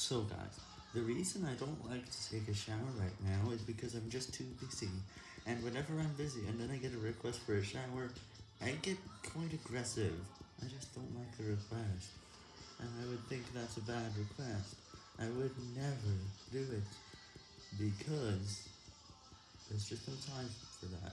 So guys, the reason I don't like to take a shower right now is because I'm just too busy, and whenever I'm busy and then I get a request for a shower, I get quite aggressive. I just don't like the request, and I would think that's a bad request. I would never do it, because there's just no time for that.